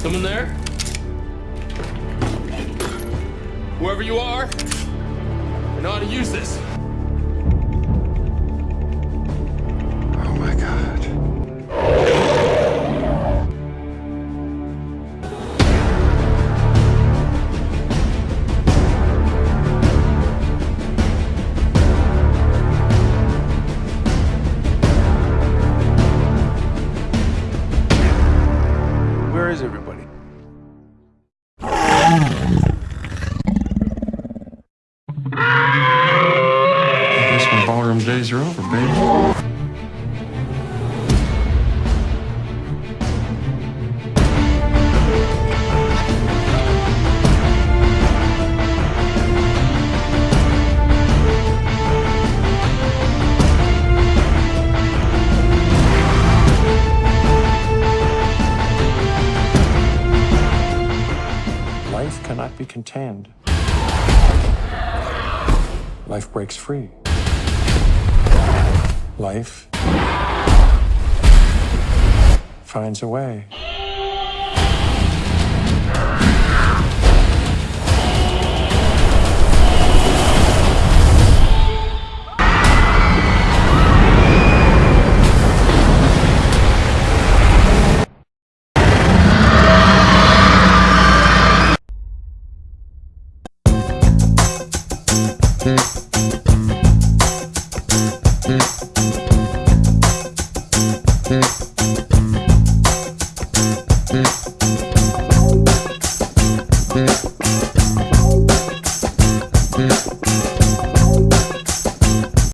Someone there? Whoever you are, I know how to use this. Oh my god. Where is everybody? I guess my ballroom days are over, baby. Life cannot be contained. Life breaks free. Life finds a way. Yeah.